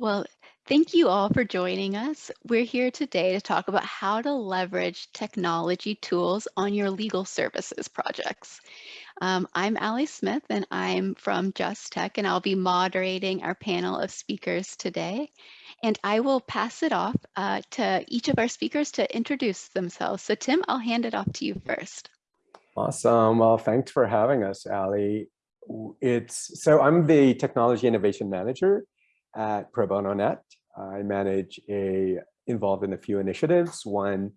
Well, thank you all for joining us. We're here today to talk about how to leverage technology tools on your legal services projects. Um, I'm Allie Smith and I'm from Just Tech and I'll be moderating our panel of speakers today. And I will pass it off uh, to each of our speakers to introduce themselves. So Tim, I'll hand it off to you first. Awesome. Well, thanks for having us, Allie. It's so I'm the technology innovation manager at Pro Bono Net. I manage a involved in a few initiatives, one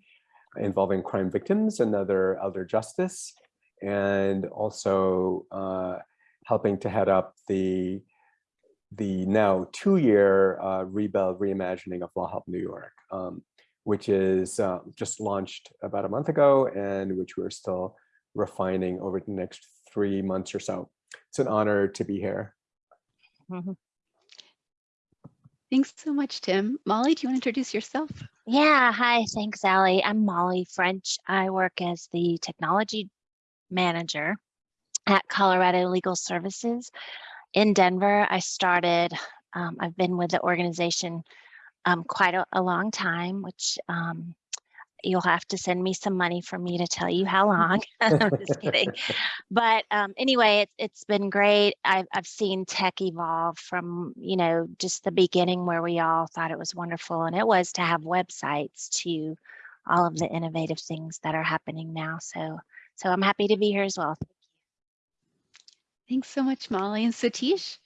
involving crime victims, another elder justice, and also uh, helping to head up the the now two-year uh, Rebuild Reimagining of Law Help New York, um, which is uh, just launched about a month ago and which we're still refining over the next three months or so. It's an honor to be here. Mm -hmm. Thanks so much, Tim. Molly, do you want to introduce yourself? Yeah, hi, thanks, Allie. I'm Molly French. I work as the technology manager at Colorado Legal Services in Denver. I started, um, I've been with the organization um, quite a, a, long time, which um, you'll have to send me some money for me to tell you how long. I'm just kidding. But um, anyway, it, it's been great. I've, I've seen tech evolve from, you know, just the beginning where we all thought it was wonderful and it was to have websites to all of the innovative things that are happening now. So, so I'm happy to be here as well. Thanks so much, Molly. And Satish?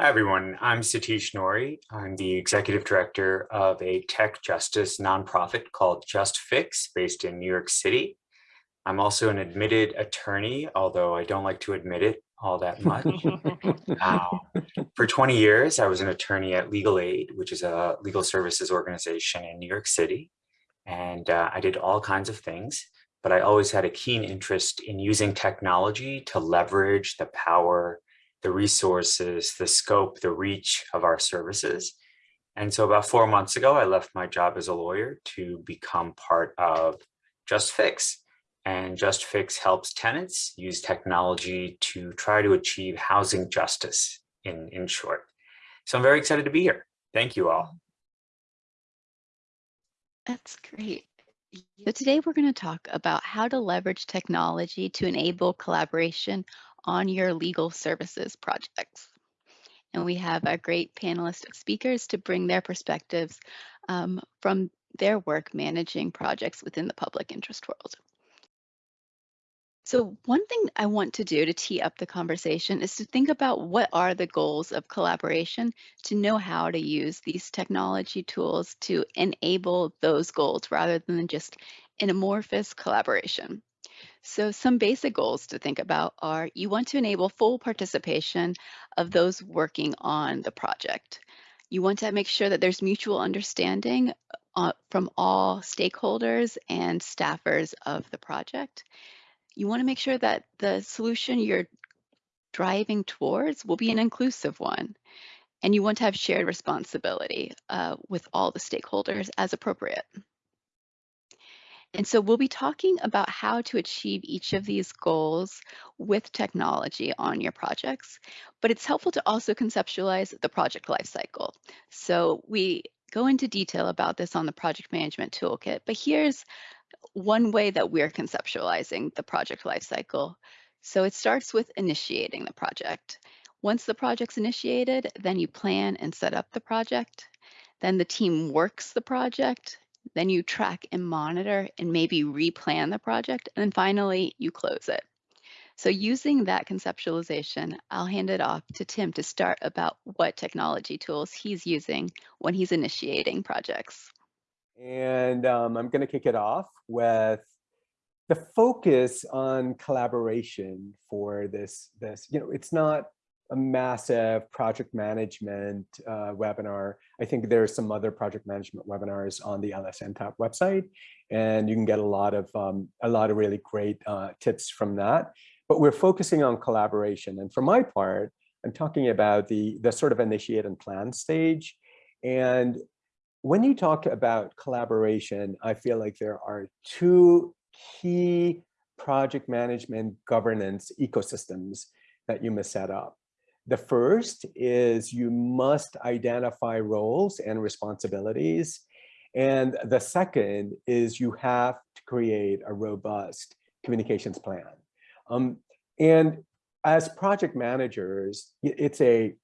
Hi, everyone. I'm Satish Nori. I'm the executive director of a tech justice nonprofit called Just Fix based in New York City. I'm also an admitted attorney, although I don't like to admit it all that much. uh, for 20 years, I was an attorney at Legal Aid, which is a legal services organization in New York City. And uh, I did all kinds of things, but I always had a keen interest in using technology to leverage the power the resources, the scope, the reach of our services. And so about four months ago, I left my job as a lawyer to become part of Just Fix. And Just Fix helps tenants use technology to try to achieve housing justice in, in short. So I'm very excited to be here. Thank you all. That's great. So today we're going to talk about how to leverage technology to enable collaboration on your legal services projects. And we have a great panelist of speakers to bring their perspectives um, from their work managing projects within the public interest world. So one thing I want to do to tee up the conversation is to think about what are the goals of collaboration to know how to use these technology tools to enable those goals rather than just an amorphous collaboration. So some basic goals to think about are you want to enable full participation of those working on the project. You want to make sure that there's mutual understanding uh, from all stakeholders and staffers of the project. You want to make sure that the solution you're driving towards will be an inclusive one. And you want to have shared responsibility uh, with all the stakeholders as appropriate. And so we'll be talking about how to achieve each of these goals with technology on your projects, but it's helpful to also conceptualize the project lifecycle. So we go into detail about this on the project management toolkit, but here's one way that we're conceptualizing the project lifecycle. So it starts with initiating the project. Once the project's initiated, then you plan and set up the project. Then the team works the project then you track and monitor and maybe replan the project. And then finally, you close it. So using that conceptualization, I'll hand it off to Tim to start about what technology tools he's using when he's initiating projects. And um, I'm going to kick it off with the focus on collaboration for this. This, you know, it's not a massive project management uh, webinar. I think there are some other project management webinars on the LSNTAP website, and you can get a lot of um, a lot of really great uh, tips from that. But we're focusing on collaboration, and for my part, I'm talking about the the sort of initiate and plan stage. And when you talk about collaboration, I feel like there are two key project management governance ecosystems that you must set up. The first is you must identify roles and responsibilities. And the second is you have to create a robust communications plan. Um, and as project managers, it's a,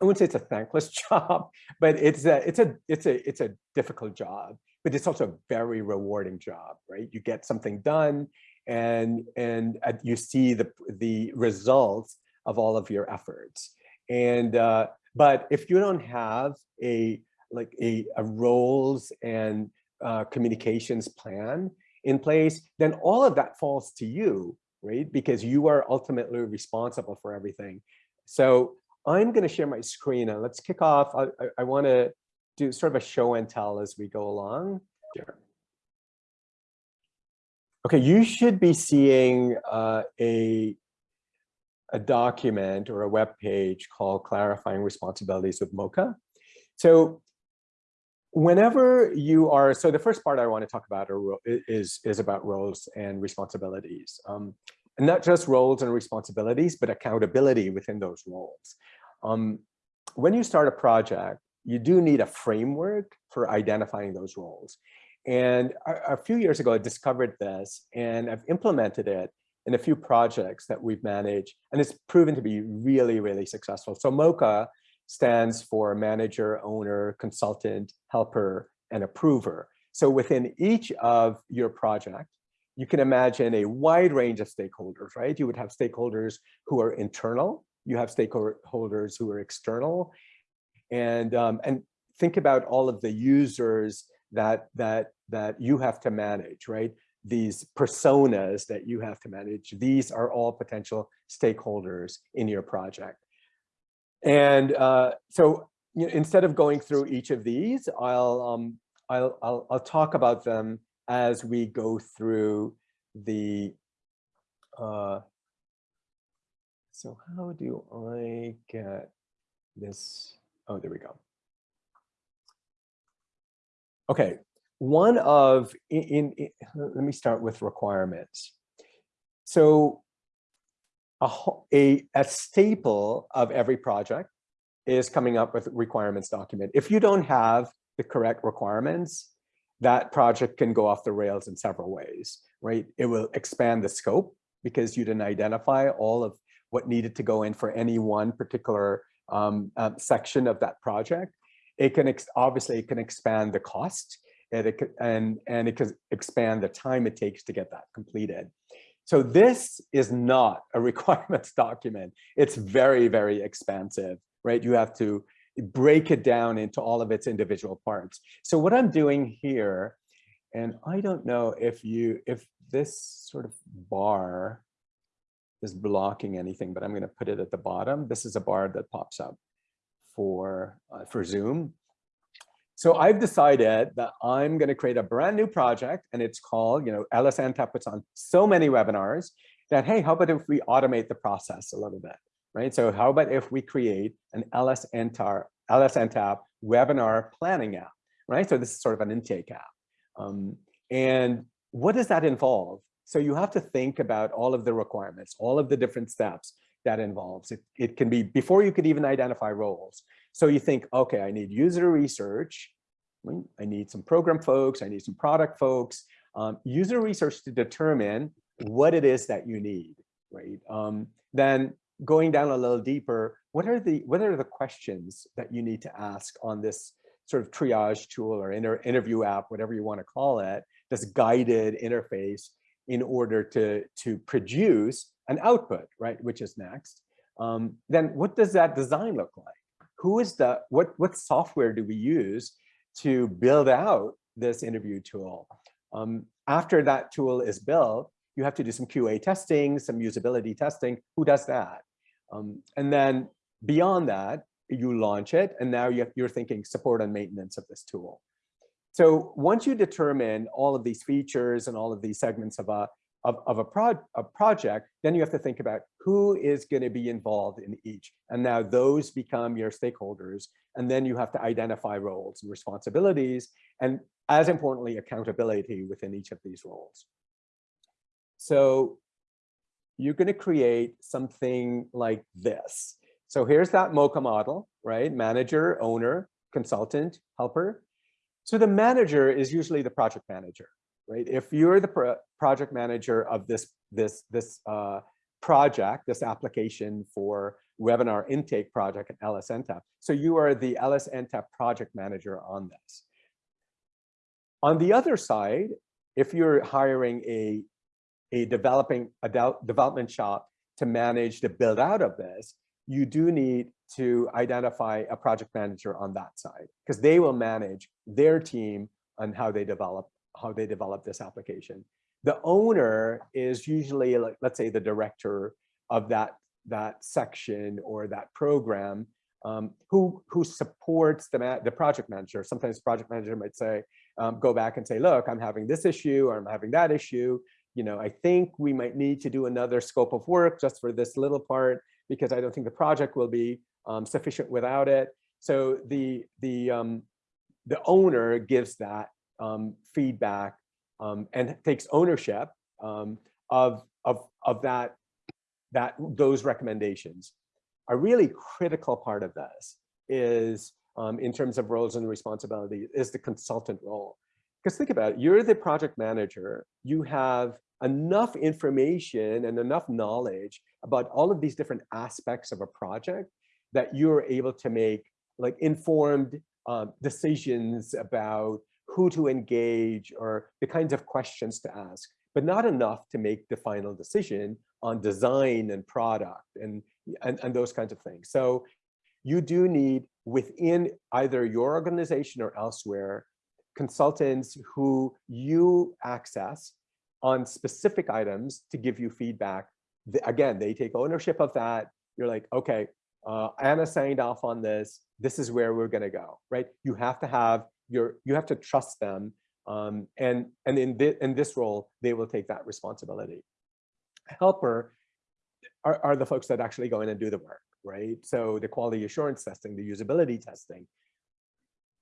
I wouldn't say it's a thankless job, but it's a, it's a, it's a, it's a difficult job, but it's also a very rewarding job, right? You get something done and, and uh, you see the, the results of all of your efforts. And, uh, but if you don't have a, like a, a roles and uh, communications plan in place, then all of that falls to you right? Because you are ultimately responsible for everything. So I'm going to share my screen and let's kick off. I, I, I want to do sort of a show and tell as we go along. Sure. Okay, you should be seeing uh, a, a document or a web page called Clarifying Responsibilities with Mocha. So whenever you are, so the first part I want to talk about are, is, is about roles and responsibilities. Um, and not just roles and responsibilities, but accountability within those roles. Um, when you start a project, you do need a framework for identifying those roles. And a, a few years ago, I discovered this and I've implemented it in a few projects that we've managed, and it's proven to be really, really successful. So MOCHA stands for manager, owner, consultant, helper, and approver. So within each of your project, you can imagine a wide range of stakeholders, right? You would have stakeholders who are internal, you have stakeholders who are external, and um, and think about all of the users that that that you have to manage, right? These personas that you have to manage. These are all potential stakeholders in your project. And uh, so you know, instead of going through each of these, I'll, um, I'll, I'll, I'll talk about them as we go through the, uh, so how do I get this? Oh, there we go. Okay, one of, in, in, let me start with requirements. So a, a, a staple of every project is coming up with requirements document. If you don't have the correct requirements, that project can go off the rails in several ways, right? It will expand the scope because you didn't identify all of what needed to go in for any one particular um, uh, section of that project. It can obviously it can expand the cost and it, and, and it can expand the time it takes to get that completed. So this is not a requirements document. It's very, very expansive, right? You have to break it down into all of its individual parts. So what I'm doing here, and I don't know if you, if this sort of bar is blocking anything, but I'm going to put it at the bottom. This is a bar that pops up for, uh, for Zoom. So I've decided that I'm going to create a brand new project and it's called, you know, LSNTAP puts on so many webinars that, hey, how about if we automate the process a little bit, right? So how about if we create an LSNTAP, LSNTAP webinar planning app, right? So this is sort of an intake app. Um, and what does that involve? So you have to think about all of the requirements, all of the different steps that involves. It, it can be before you could even identify roles. So you think, okay, I need user research. I need some program folks. I need some product folks. Um, user research to determine what it is that you need, right? Um, then going down a little deeper, what are the what are the questions that you need to ask on this sort of triage tool or inter interview app, whatever you want to call it, this guided interface in order to to produce an output, right? Which is next. Um, then what does that design look like? who is the, what, what software do we use to build out this interview tool? Um, after that tool is built, you have to do some QA testing, some usability testing. Who does that? Um, and then beyond that, you launch it, and now you're thinking support and maintenance of this tool. So once you determine all of these features and all of these segments of a, of, of a, pro a project, then you have to think about who is going to be involved in each. And now those become your stakeholders. And then you have to identify roles and responsibilities, and as importantly, accountability within each of these roles. So you're going to create something like this. So here's that MOCHA model, right? Manager, owner, consultant, helper. So the manager is usually the project manager, right? If you're the pro project manager of this, this, this uh, project, this application for webinar intake project at LSNTAP. So you are the LSNTAP project manager on this. On the other side, if you're hiring a, a developing a development shop to manage the build out of this, you do need to identify a project manager on that side because they will manage their team on how they develop how they develop this application. The owner is usually like let's say the director of that that section or that program um, who who supports the the project manager. Sometimes project manager might say, um, go back and say, look, I'm having this issue or I'm having that issue. You know, I think we might need to do another scope of work just for this little part because I don't think the project will be um, sufficient without it. So the the um, the owner gives that um, feedback um, and takes ownership um, of of of that that those recommendations. A really critical part of this is um, in terms of roles and responsibility is the consultant role. Because think about it, you're the project manager, you have enough information and enough knowledge about all of these different aspects of a project that you're able to make like informed uh, decisions about who to engage or the kinds of questions to ask, but not enough to make the final decision on design and product and, and, and those kinds of things. So you do need within either your organization or elsewhere, consultants who you access on specific items to give you feedback. Again, they take ownership of that. You're like, okay, uh, Anna signed off on this. This is where we're gonna go, right? You have to have your, you have to trust them. Um, and and in, th in this role, they will take that responsibility. Helper are, are the folks that actually go in and do the work, right? So the quality assurance testing, the usability testing,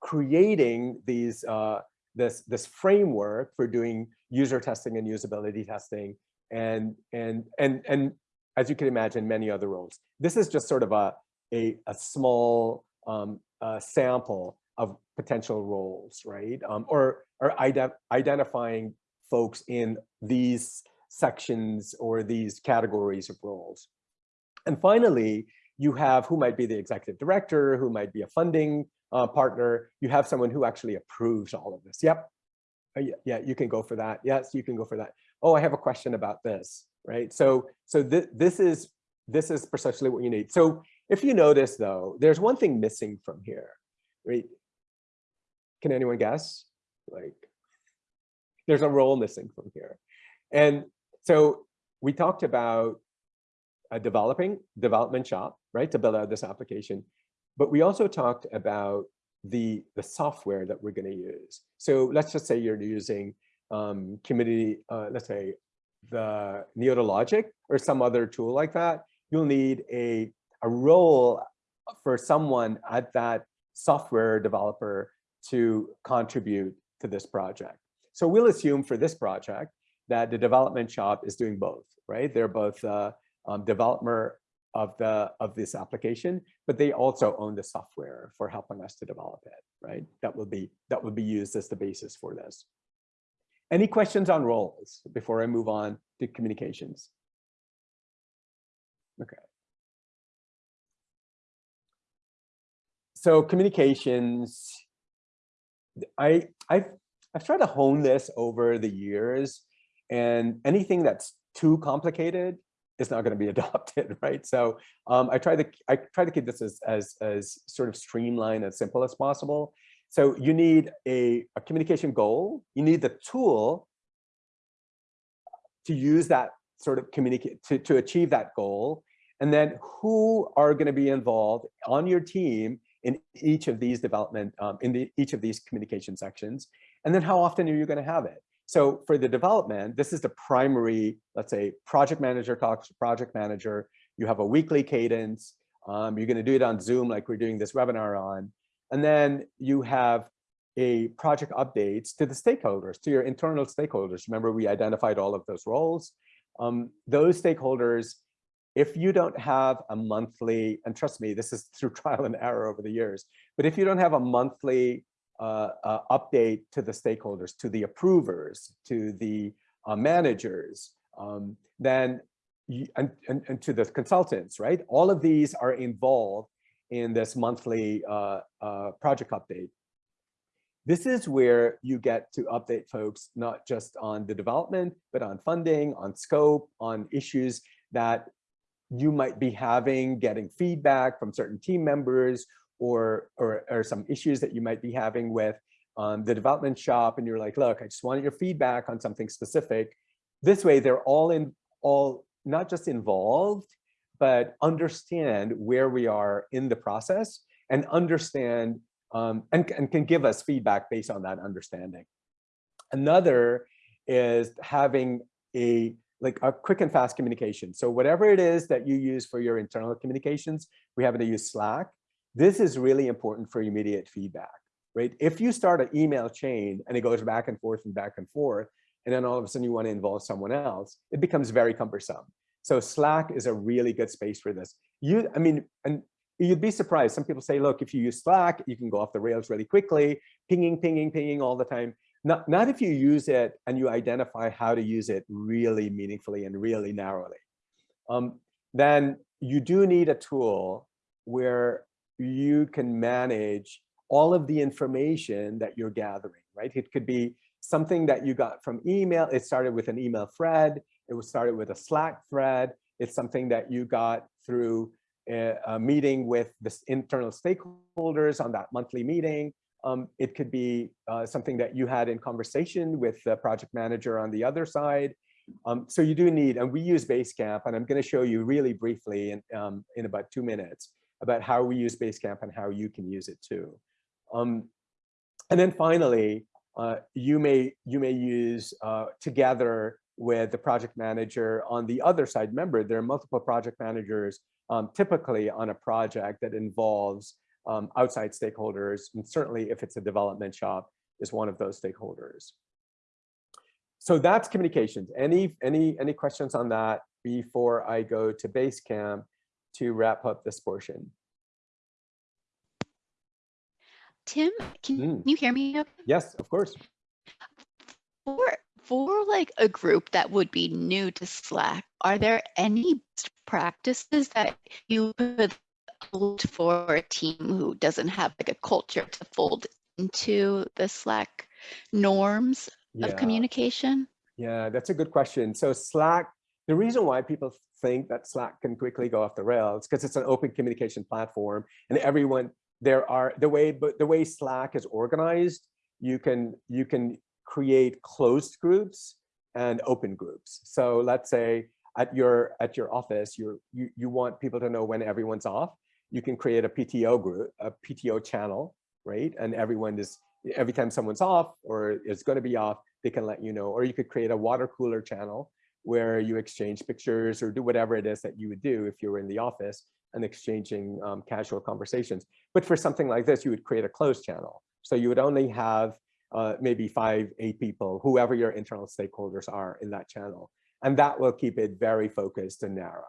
creating these uh, this this framework for doing user testing and usability testing and and and and as you can imagine many other roles this is just sort of a a, a small um, sample of potential roles right um, or or ident identifying folks in these sections or these categories of roles and finally you have who might be the executive director who might be a funding uh, partner, you have someone who actually approves all of this. Yep. Uh, yeah, you can go for that. Yes, you can go for that. Oh, I have a question about this, right? So, so th this is this is precisely what you need. So if you notice though, there's one thing missing from here, right? Can anyone guess? Like, there's a role missing from here. And so we talked about a developing development shop, right, to build out this application. But we also talked about the, the software that we're going to use. So let's just say you're using um, community, uh, let's say the Neota Logic or some other tool like that. You'll need a, a role for someone at that software developer to contribute to this project. So we'll assume for this project that the development shop is doing both, right? They're both uh, um, developer of the of this application, but they also own the software for helping us to develop it, right? That will be that will be used as the basis for this. Any questions on roles before I move on to communications? Okay. So communications, I I've I've tried to hone this over the years, and anything that's too complicated is not going to be adopted, right? So um, I try to I try to keep this as as as sort of streamlined as simple as possible. So you need a, a communication goal. You need the tool to use that sort of communicate to, to achieve that goal. And then who are going to be involved on your team in each of these development, um, in the, each of these communication sections. And then how often are you going to have it? So for the development, this is the primary, let's say, project manager talks to project manager. You have a weekly cadence. Um, you're going to do it on Zoom like we're doing this webinar on. And then you have a project updates to the stakeholders, to your internal stakeholders. Remember, we identified all of those roles. Um, those stakeholders if you don't have a monthly, and trust me, this is through trial and error over the years, but if you don't have a monthly uh, uh, update to the stakeholders, to the approvers, to the uh, managers, um, then you, and, and, and, to the consultants, right? All of these are involved in this monthly uh, uh, project update. This is where you get to update folks, not just on the development, but on funding, on scope, on issues that you might be having, getting feedback from certain team members or, or, or some issues that you might be having with um, the development shop. And you're like, look, I just wanted your feedback on something specific. This way, they're all in, all not just involved, but understand where we are in the process and understand um, and, and can give us feedback based on that understanding. Another is having a like a quick and fast communication. So whatever it is that you use for your internal communications, we happen to use Slack. This is really important for immediate feedback, right? If you start an email chain and it goes back and forth and back and forth, and then all of a sudden you want to involve someone else, it becomes very cumbersome. So Slack is a really good space for this. You, I mean, and you'd be surprised. Some people say, look, if you use Slack, you can go off the rails really quickly, pinging, pinging, pinging all the time. Not, not if you use it and you identify how to use it really meaningfully and really narrowly. Um, then you do need a tool where you can manage all of the information that you're gathering, right? It could be something that you got from email. It started with an email thread. It was started with a Slack thread. It's something that you got through a, a meeting with the internal stakeholders on that monthly meeting. Um, it could be uh, something that you had in conversation with the project manager on the other side. Um, so you do need, and we use Basecamp, and I'm going to show you really briefly in, um, in about two minutes about how we use Basecamp and how you can use it too. Um, and then finally, uh, you may you may use uh, together with the project manager on the other side. Remember, there are multiple project managers um, typically on a project that involves um, outside stakeholders, and certainly if it's a development shop, is one of those stakeholders. So that's communications. Any any any questions on that before I go to Basecamp to wrap up this portion? Tim, can Mm. you hear me? okay? Yes, of course. For for like a group that would be new to Slack, are there any best practices that you could for a team who doesn't have like a culture to fold into the Slack norms of communication? Yeah, that's a good question. So Slack, the reason why people think that Slack can quickly go off the rails because it's an open communication platform and everyone there are the way but the way Slack is organized, you can you can create closed groups and open groups. So let's say at your at your office, you're, you you want people to know when everyone's off. You can create a PTO group, a PTO channel, right? And everyone is every time someone's off or is going to be off, they can let you know. Or you could create a water cooler channel where you exchange pictures or do whatever it is that you would do if you were in the office and exchanging um, casual conversations. But for something like this, you would create a closed channel. So you would only have uh, maybe five, eight people, whoever your internal stakeholders are in that channel. And that will keep it very focused and narrow.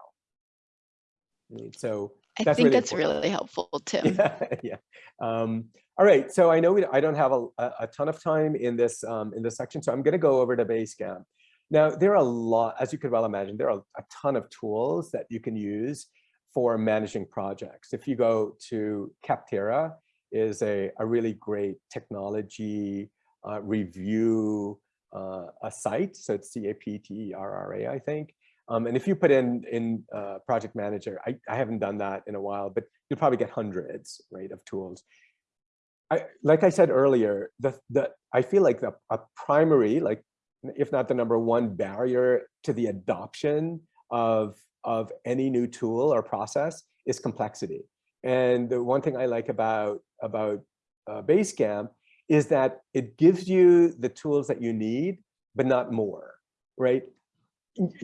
So I That's think really that's important. really helpful, Tim. yeah, yeah. Um, all right, so I know we, I don't have a, a ton of time in this um, in this section, so I'm going to go over to Basecamp. Now, there are a lot, as you could well imagine, there are a ton of tools that you can use for managing projects. If you go to Capterra, is a, a really great technology uh, review uh, a site. So it's C-A-P-T-E-R-R-A, I think. Um, and if you put in in uh, Project Manager, I, I haven't done that in a while, but you'll probably get hundreds, right, of tools. I, like I said earlier, the, the, I feel like the a primary, like if not the number one barrier to the adoption of, of any new tool or process is complexity. And the one thing I like about, about uh, Basecamp is that it gives you the tools that you need, but not more, right?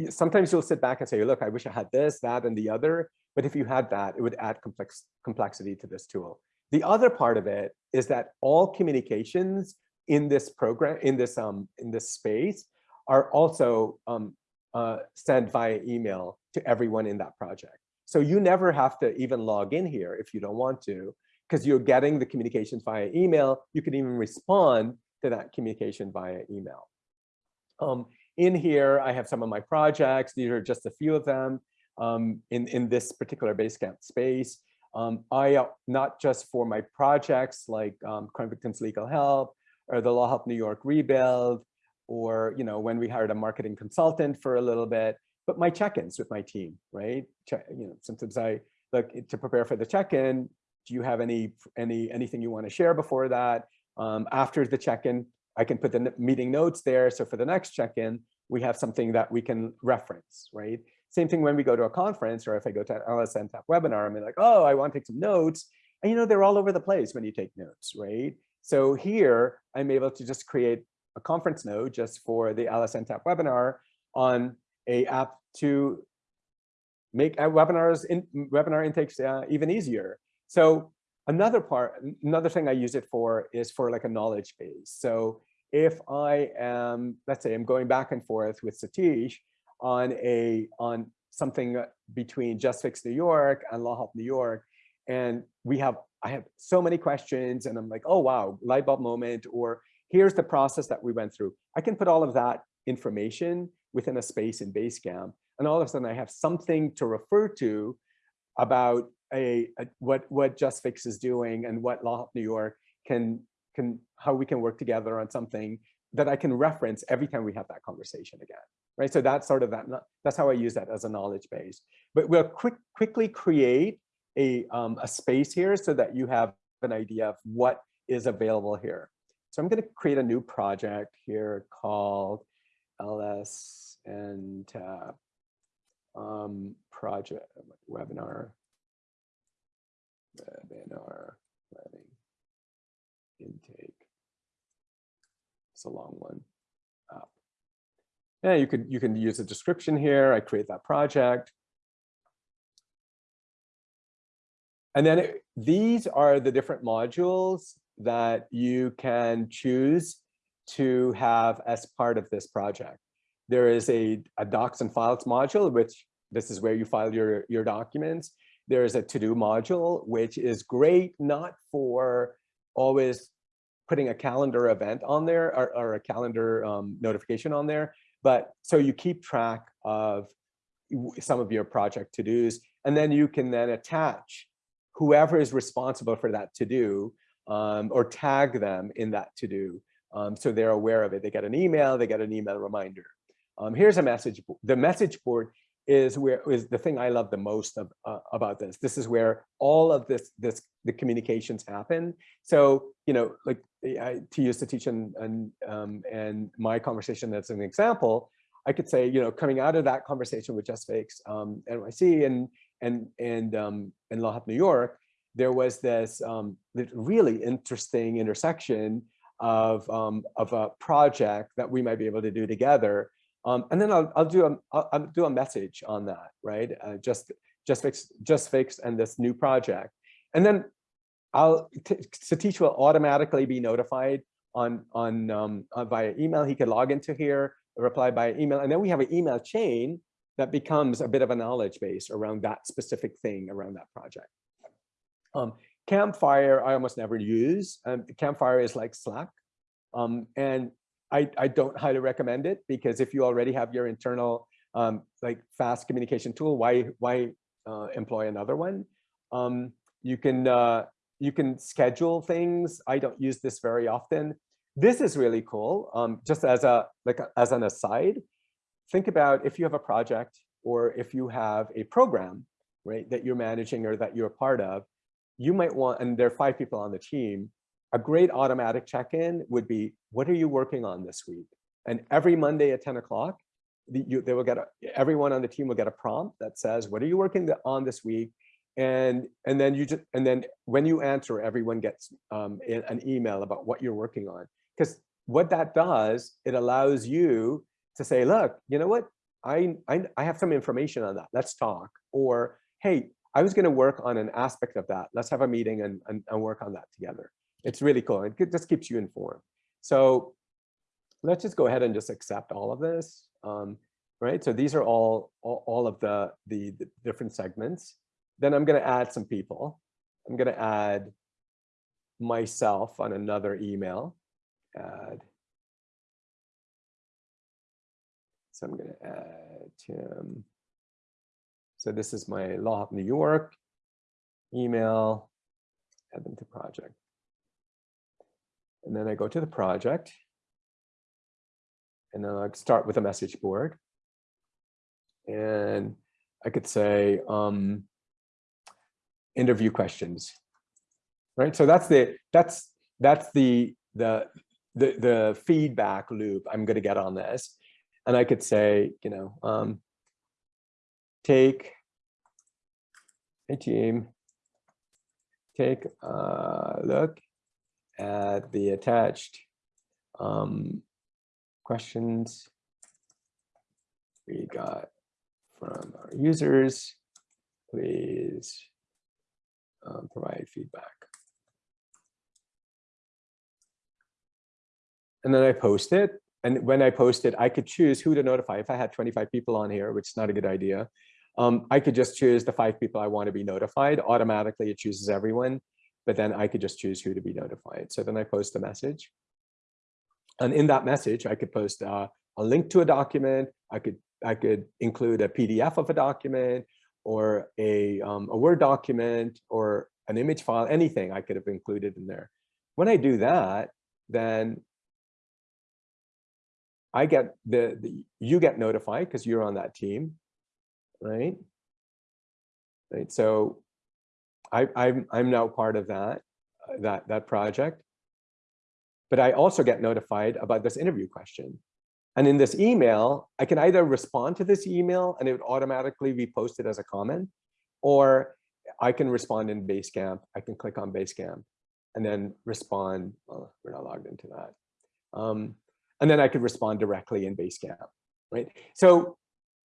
Sometimes you'll sit back and say, look, I wish I had this, that, and the other. But if you had that, it would add complex complexity to this tool. The other part of it is that all communications in this program, in this um, in this space, are also um, uh, sent via email to everyone in that project. So you never have to even log in here if you don't want to, because you're getting the communications via email. You can even respond to that communication via email. Um, in here, I have some of my projects. These are just a few of them um, in, in this particular Basecamp space. Um, I, uh, not just for my projects like um, Crime Victims Legal Help or the Law Help New York Rebuild, or you know when we hired a marketing consultant for a little bit, but my check-ins with my team, right? Check, you know, sometimes I look to prepare for the check-in. Do you have any any anything you want to share before that? Um, after the check-in, I can put the meeting notes there. So for the next check-in, we have something that we can reference, right? Same thing when we go to a conference or if I go to an LSNTAP webinar, I'm like, oh, I want to take some notes. And you know, they're all over the place when you take notes, right? So here I'm able to just create a conference note just for the LSNTAP webinar on a app to make webinars in webinar intakes uh, even easier. So another part, another thing I use it for is for like a knowledge base. So if I am, let's say I'm going back and forth with Satish on a on something uh, between Just Fix New York and Law Help New York, and we have I have so many questions, and I'm like, oh wow, light bulb moment, or here's the process that we went through. I can put all of that information within a space in Basecamp, and all of a sudden I have something to refer to about a, a what what Just Fix is doing and what Law Help New York can can how we can work together on something that I can reference every time we have that conversation again right? So that's sort of that, that's how I use that as a knowledge base. But we'll quick, quickly create a, um, a space here so that you have an idea of what is available here. So I'm going to create a new project here called LSNTAP um, project webinar webinar planning intake. It's a long one. Ah. Yeah, you could you can use a description here. I create that project. And then it, these are the different modules that you can choose to have as part of this project. There is a, a docs and files module, which this is where you file your, your documents. There is a to-do module, which is great, not for always putting a calendar event on there or, or a calendar um, notification on there, but so you keep track of some of your project to-dos, and then you can then attach whoever is responsible for that to-do um, or tag them in that to-do. Um, so they're aware of it. They get an email, they get an email reminder. Um, here's a message. The message board is where is the thing I love the most of, uh, about this. This is where all of this, this the communications happen. So, you know, like I, to use Satish and, and, um, and my conversation as an example, I could say, you know, coming out of that conversation with Just Fix um, NYC and and and um, and Law Help New York, there was this um, really interesting intersection of um, of a project that we might be able to do together. Um, and then I'll I'll do a I'll, I'll do a message on that, right? Uh, just just fix just fix and this new project, and then I'll Satish will automatically be notified on on um, uh, via email. He can log into here, reply by email, and then we have an email chain that becomes a bit of a knowledge base around that specific thing around that project. Um, Campfire, I almost never use. Um, Campfire is like Slack, um, and I, I don't highly recommend it because if you already have your internal um, like fast communication tool, why why uh, employ another one? Um, you can uh, you can schedule things. I don't use this very often. This is really cool. Um, just as a like a, as an aside, think about if you have a project or if you have a program, right, that you're managing or that you're a part of, you might want, and there are five people on the team, a great automatic check-in would be, what are you working on this week? And every Monday at 10 o'clock, they will get a, everyone on the team will get a prompt that says, what are you working on this week? and and then you just and then when you answer everyone gets um, an email about what you're working on. Because what that does it allows you to say look you know what? I, I i have some information on that. Let's talk. Or hey i was going to work on an aspect of that. Let's have a meeting and, and, and work on that together it's really cool it just keeps you informed so let's just go ahead and just accept all of this um, right? So these are all, all, all of the, the, the different segments. Then I'm gonna add some people. I'm gonna add myself on another email, add. So I'm gonna add Tim. So this is my Law Help New York email, add them to project. And then I go to the project. And then I start with a message board. And I could say, um, interview questions, right? So that's the, that's, that's the, the, the, the feedback loop I'm gonna get on this. And I could say, you know, um, take a team, take a look at the attached um, questions we got from our users. Please um, provide feedback. And then I post it. And when I post it, I could choose who to notify. If I had 25 people on here, which is not a good idea, um, I could just choose the five people I want to be notified. Automatically, it chooses everyone, but then I could just choose who to be notified. So then I post a message. And in that message, I could post uh, a link to a document. I could I could include a PDF of a document or a, um, a Word document or an image file, anything I could have included in there. When I do that, then I get the, the you get notified because you're on that team, right? Right. So I, I'm I'm now part of that uh, that that project. But I also get notified about this interview question. And in this email, I can either respond to this email and it would automatically be posted as a comment, or I can respond in Basecamp. I can click on Basecamp and then respond. Well, we're not logged into that. Um, and then I could respond directly in Basecamp, right? So,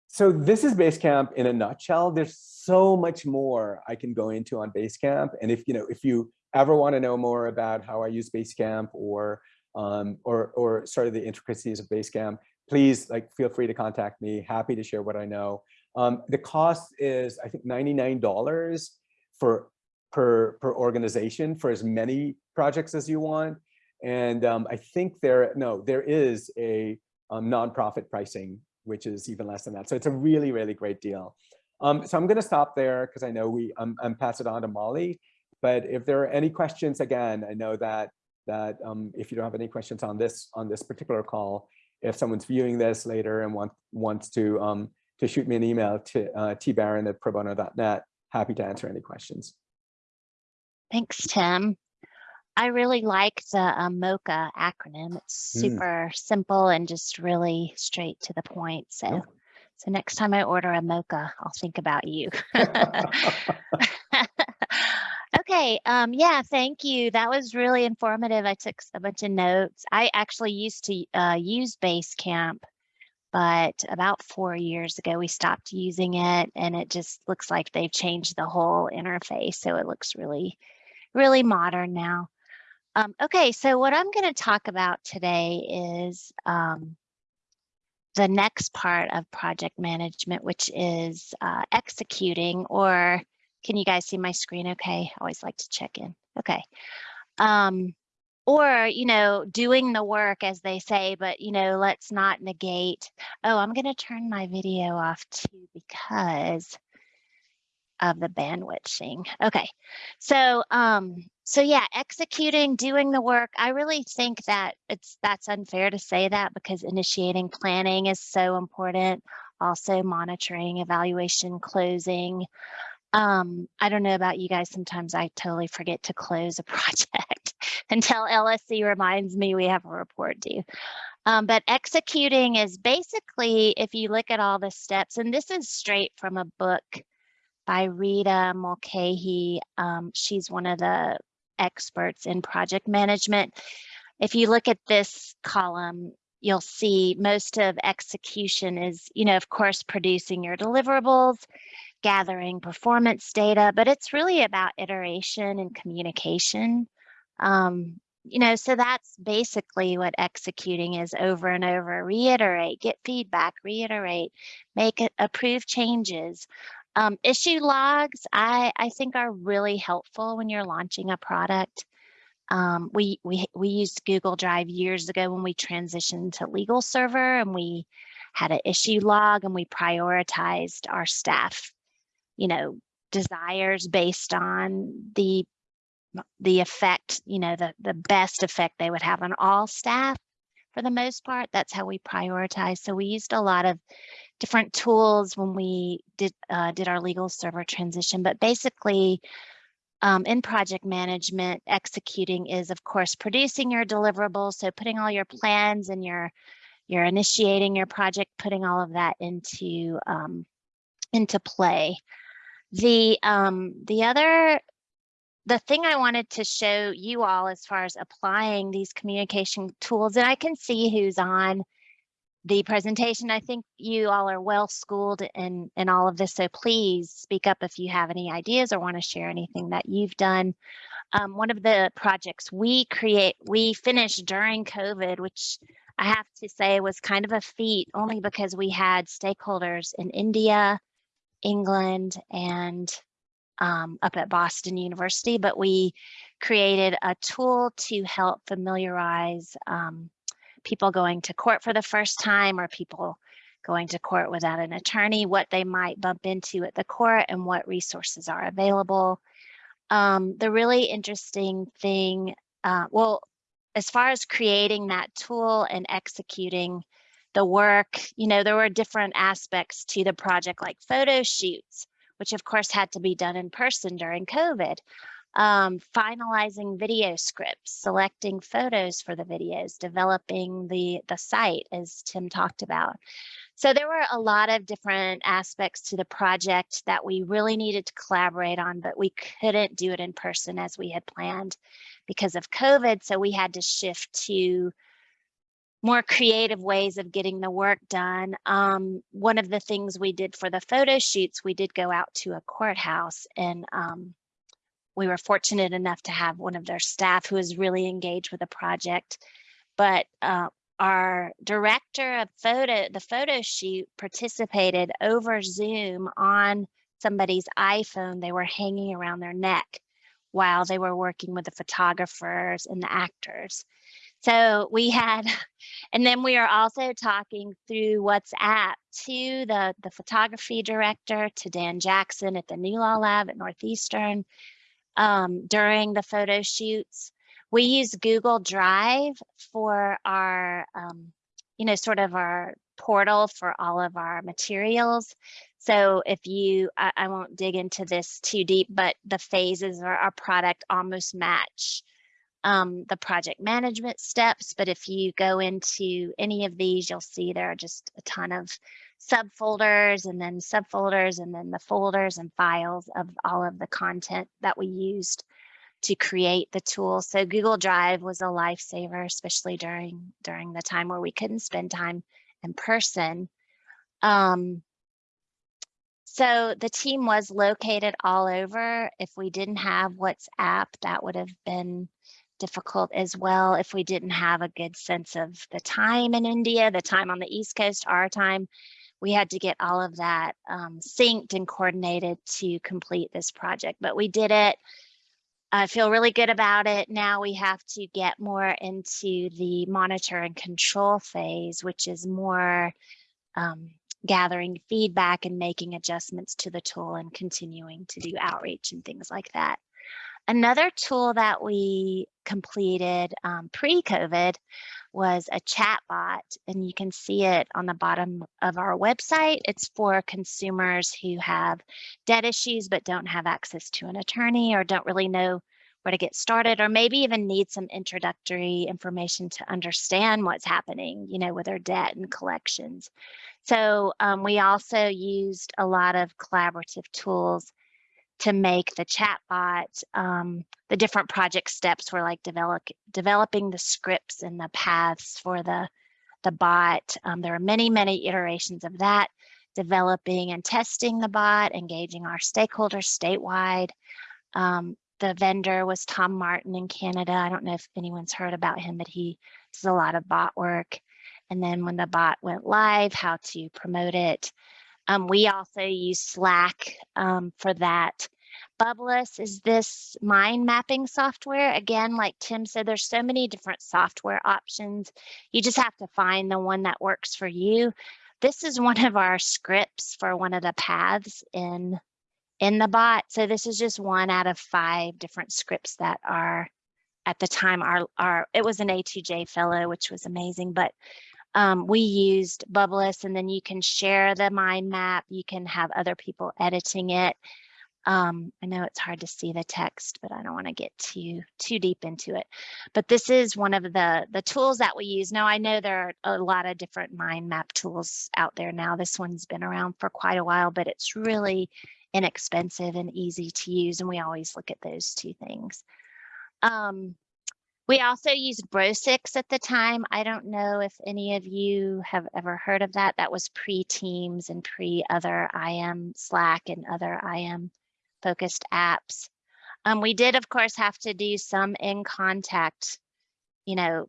so this is Basecamp in a nutshell. There's so much more I can go into on Basecamp. And if you know, if you ever want to know more about how I use Basecamp or um, or or sort of the intricacies of Basecamp, please like feel free to contact me. Happy to share what I know. Um, the cost is I think $99 for per per organization for as many projects as you want. And um, I think there, no, there is a um, nonprofit pricing, which is even less than that. So it's a really, really great deal. Um, so I'm going to stop there because I know we, um, I'm pass it on to Molly. But if there are any questions, again, I know that that um, if you don't have any questions on this on this particular call, if someone's viewing this later and want, wants to um, to shoot me an email to uh, tbaran at probono.net, happy to answer any questions. Thanks, Tim. I really like the um, MOCHA acronym. It's Mm. super simple and just really straight to the point. So, so next time I order a mocha, I'll think about you. okay. Um, yeah, thank you. That was really informative. I took a bunch of notes. I actually used to uh, use Basecamp, but about four years ago we stopped using it, and it just looks like they've changed the whole interface. So it looks really, really modern now. Um, okay, so what I'm going to talk about today is um, the next part of project management, which is uh, executing, or can you guys see my screen okay? I always like to check in. Okay. Um, or, you know, doing the work as they say, but, you know, let's not negate. Oh, I'm going to turn my video off too because of the bandwidth thing. Okay. So, um, so yeah, executing, doing the work. I really think that it's that's unfair to say that because initiating planning is so important. Also monitoring, evaluation, closing. Um, I don't know about you guys. Sometimes I totally forget to close a project until LSC reminds me we have a report due. Um, but executing is basically, if you look at all the steps, and this is straight from a book by Rita Mulcahy. Um, she's one of the experts in project management. If you look at this column, you'll see most of execution is, you know, of course, producing your deliverables, gathering performance data, but it's really about iteration and communication. Um, you know, so that's basically what executing is over and over. Reiterate, get feedback, reiterate, make approve changes. Um, issue logs, I, I think are really helpful when you're launching a product. Um, we, we, we used Google Drive years ago when we transitioned to LegalServer and we had an issue log and we prioritized our staff, you know, desires based on the the effect, you know, the, the best effect they would have on all staff for the most part. That's how we prioritize. So we used a lot of different tools when we did uh, did our LegalServer transition, but basically um, in project management, executing is of course producing your deliverables. So putting all your plans and your you're initiating your project, putting all of that into um, into play. The um, the other the thing I wanted to show you all as far as applying these communication tools, and I can see who's on the presentation. I think you all are well schooled in, in all of this, so please speak up if you have any ideas or want to share anything that you've done. Um, one of the projects we create, we finished during COVID, which I have to say was kind of a feat only because we had stakeholders in India, England, and um, up at Boston University, but we created a tool to help familiarize um, people going to court for the first time or people going to court without an attorney, what they might bump into at the court and what resources are available. Um, the really interesting thing, uh, well, as far as creating that tool and executing the work, you know, there were different aspects to the project like photo shoots which of course had to be done in person during COVID. Um, finalizing video scripts, selecting photos for the videos, developing the, the site as Tim talked about. So there were a lot of different aspects to the project that we really needed to collaborate on, but we couldn't do it in person as we had planned because of COVID. So we had to shift to more creative ways of getting the work done. Um, one of the things we did for the photo shoots, we did go out to a courthouse and um, we were fortunate enough to have one of their staff who was really engaged with the project. But uh, our director of photo, the photo shoot participated over Zoom on somebody's iPhone. They were hanging around their neck while they were working with the photographers and the actors. So we had, and then we are also talking through WhatsApp to the, the photography director, to Dan Jackson at the NuLawLab at Northeastern um, during the photo shoots. We use Google Drive for our, um, you know, sort of our portal for all of our materials. So if you, I, I won't dig into this too deep, but the phases of our product almost match um, the project management steps, but if you go into any of these, you'll see there are just a ton of subfolders and then subfolders and then the folders and files of all of the content that we used to create the tool. So Google Drive was a lifesaver, especially during during the time where we couldn't spend time in person. Um, so the team was located all over. If we didn't have WhatsApp, that would have been difficult as well if we didn't have a good sense of the time in India, the time on the East Coast, our time. We had to get all of that um, synced and coordinated to complete this project, but we did it. I feel really good about it. Now we have to get more into the monitor and control phase, which is more um, gathering feedback and making adjustments to the tool and continuing to do outreach and things like that. Another tool that we completed um, pre-COVID was a chat bot, and you can see it on the bottom of our website. It's for consumers who have debt issues but don't have access to an attorney or don't really know where to get started or maybe even need some introductory information to understand what's happening, you know, with their debt and collections. So um, we also used a lot of collaborative tools to make the chatbot, um, the different project steps were like develop, developing the scripts and the paths for the, the bot. Um, there are many, many iterations of that, developing and testing the bot, engaging our stakeholders statewide. Um, the vendor was Tom Martin in Canada. I don't know if anyone's heard about him, but he does a lot of bot work. And then when the bot went live, how to promote it. Um, we also use Slack um, for that. Bubbl.us is this mind mapping software. Again, like Tim said, there's so many different software options. You just have to find the one that works for you. This is one of our scripts for one of the paths in in the bot. So this is just one out of five different scripts that are at the time our our it was an A2J fellow, which was amazing, but um, we used Bubbl.us and then you can share the mind map. You can have other people editing it. Um, I know it's hard to see the text, but I don't want to get too too deep into it. But this is one of the the tools that we use. Now I know there are a lot of different mind map tools out there now. This one's been around for quite a while, but it's really inexpensive and easy to use. And we always look at those two things. Um, we also used Brosix at the time. I don't know if any of you have ever heard of that. That was pre-Teams and pre-other IM Slack and other IM focused apps. Um, we did, of course, have to do some in contact, you know,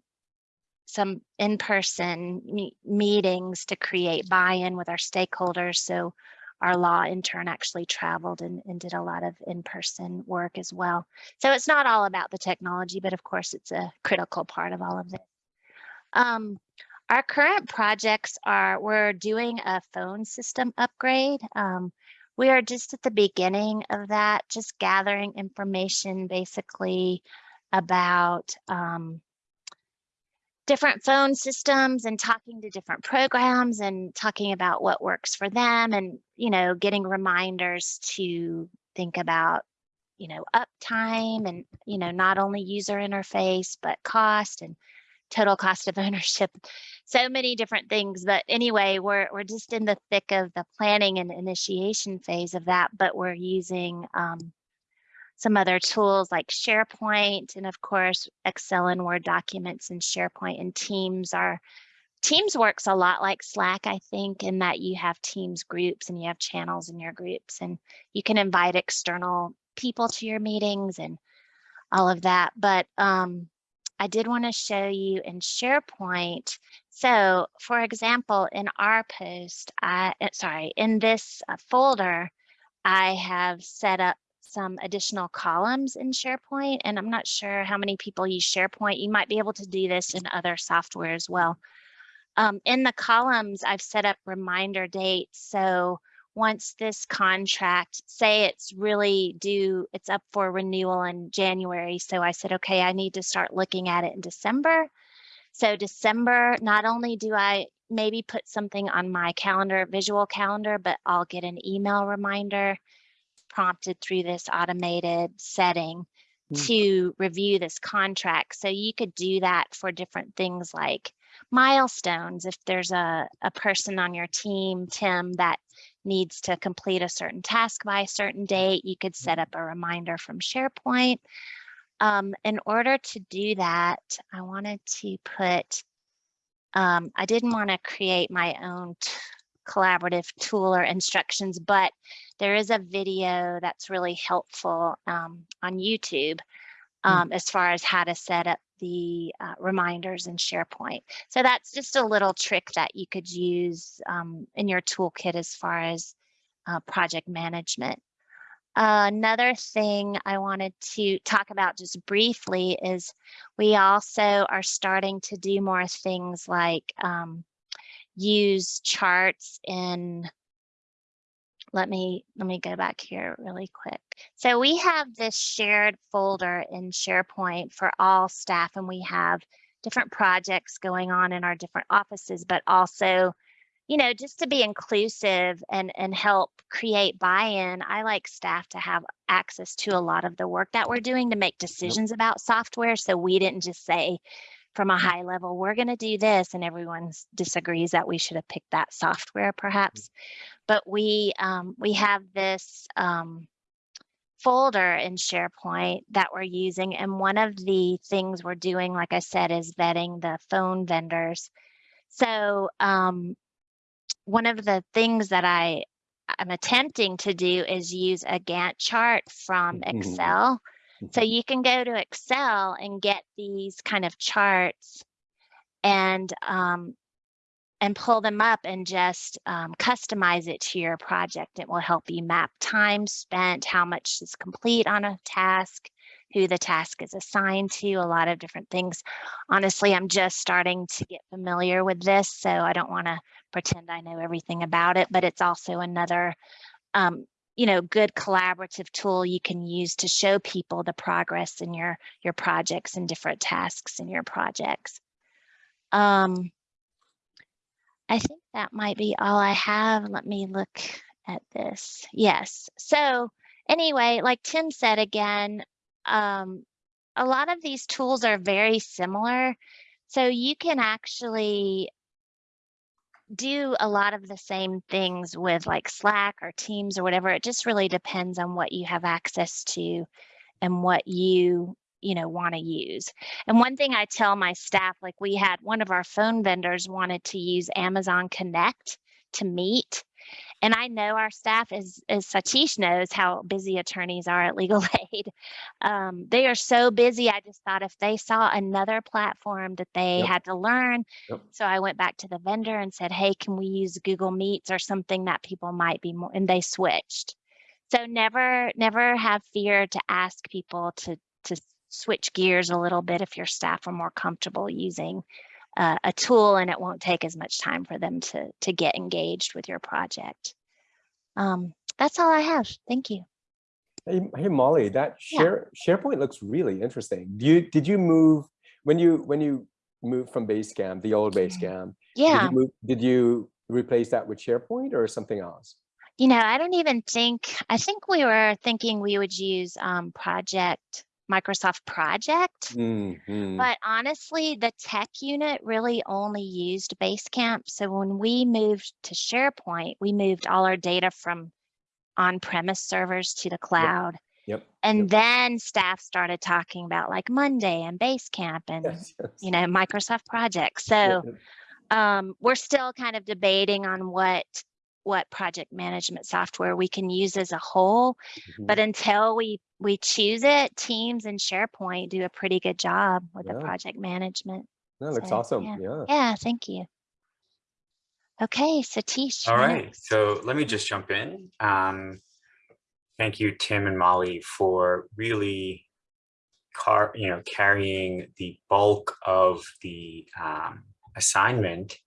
some in-person me meetings to create buy-in with our stakeholders. So our law intern actually traveled and, and did a lot of in-person work as well. So it's not all about the technology, but of course it's a critical part of all of this. Um, our current projects are, we're doing a phone system upgrade. Um, we are just at the beginning of that, just gathering information basically about um, different phone systems and talking to different programs and talking about what works for them and you know getting reminders to think about you know uptime and you know not only user interface but cost and total cost of ownership so many different things but anyway we're we're just in the thick of the planning and initiation phase of that but we're using um, some other tools like SharePoint and of course Excel and Word documents and SharePoint and Teams are Teams works a lot like Slack, I think, in that you have Teams groups and you have channels in your groups and you can invite external people to your meetings and all of that. But um, I did want to show you in SharePoint. So for example, in our post, I, eh, sorry, in this uh, folder, I have set up some additional columns in SharePoint, and I'm not sure how many people use SharePoint. You might be able to do this in other software as well. Um, in the columns, I've set up reminder dates. So once this contract, say it's really due, it's up for renewal in January. So I said, okay, I need to start looking at it in December. So December, not only do I maybe put something on my calendar, visual calendar, but I'll get an email reminder prompted through this automated setting mm. to review this contract. So you could do that for different things like milestones. If there's a, a person on your team, Tim, that needs to complete a certain task by a certain date, you could set up a reminder from SharePoint. Um, in order to do that, I wanted to put, um, I didn't want to create my own collaborative tool or instructions, but there is a video that's really helpful um, on YouTube. Um, mm. as far as how to set up the uh, reminders in SharePoint. So that's just a little trick that you could use um, in your toolkit as far as uh, project management. Uh, another thing I wanted to talk about just briefly is we also are starting to do more things like um, use charts in let me let me go back here really quick. So we have this shared folder in SharePoint for all staff and we have different projects going on in our different offices, but also, you know, just to be inclusive and, and help create buy-in, I like staff to have access to a lot of the work that we're doing to make decisions about software. So we didn't just say, from a high level, we're going to do this, and everyone disagrees that we should have picked that software, perhaps. But we um, we have this um, folder in SharePoint that we're using, and one of the things we're doing, like I said, is vetting the phone vendors. So um, one of the things that I I'm attempting to do is use a Gantt chart from mm-hmm. Excel So you can go to Excel and get these kind of charts and um, and pull them up and just um, customize it to your project. It will help you map time spent, how much is complete on a task, who the task is assigned to, a lot of different things. Honestly, I'm just starting to get familiar with this, so I don't want to pretend I know everything about it, but it's also another um, you know, good collaborative tool you can use to show people the progress in your your projects and different tasks in your projects. Um, I think that might be all I have. Let me look at this. Yes. So anyway, like Tim said again, um, a lot of these tools are very similar. So you can actually do a lot of the same things with like Slack or Teams or whatever. It just really depends on what you have access to and what you you know want to use and one thing i tell my staff like we had one of our phone vendors wanted to use amazon connect to meet and I know our staff, as, as Satish knows, how busy attorneys are at Legal Aid. Um, they are so busy. I just thought if they saw another platform that they Yep. had to learn. Yep. So I went back to the vendor and said, hey, can we use Google Meets or something that people might be more, and they switched. So never, never have fear to ask people to, to switch gears a little bit if your staff are more comfortable using uh, a tool and it won't take as much time for them to to get engaged with your project. Um, that's all I have. Thank you. Hey, hey Molly, that Yeah. share SharePoint looks really interesting. Do you did you move when you when you moved from Basecamp, the old Basecamp? Did Yeah, you move, did you replace that with SharePoint or something else? you know, I don't even think, I think we were thinking we would use um, Project, Microsoft Project. Mhm. But honestly, the tech unit really only used Basecamp. So when we moved to SharePoint, we moved all our data from on-premise servers to the cloud. Yep. And yep. then staff started talking about like Monday and Basecamp and Yes, yes. you know Microsoft Project. So um, we're still kind of debating on what what project management software we can use as a whole. mhm. But until we we choose it, Teams and SharePoint do a pretty good job with the project management. That looks so, awesome. yeah. Yeah. Yeah, thank you. Okay, Satish. All you're right, next. so let me just jump in. Um, thank you, Tim and Molly, for really car, you know, carrying the bulk of the um, assignment